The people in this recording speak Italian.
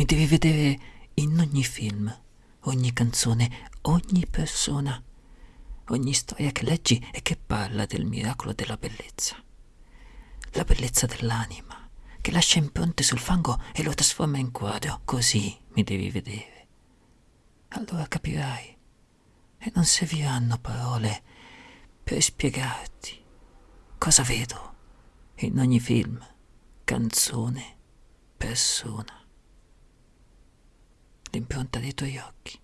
Mi devi vedere in ogni film, ogni canzone, ogni persona, ogni storia che leggi e che parla del miracolo della bellezza. La bellezza dell'anima, che lascia impronte sul fango e lo trasforma in quadro. Così mi devi vedere. Allora capirai. E non serviranno parole per spiegarti cosa vedo in ogni film, canzone, persona. L'impronta dei tuoi occhi.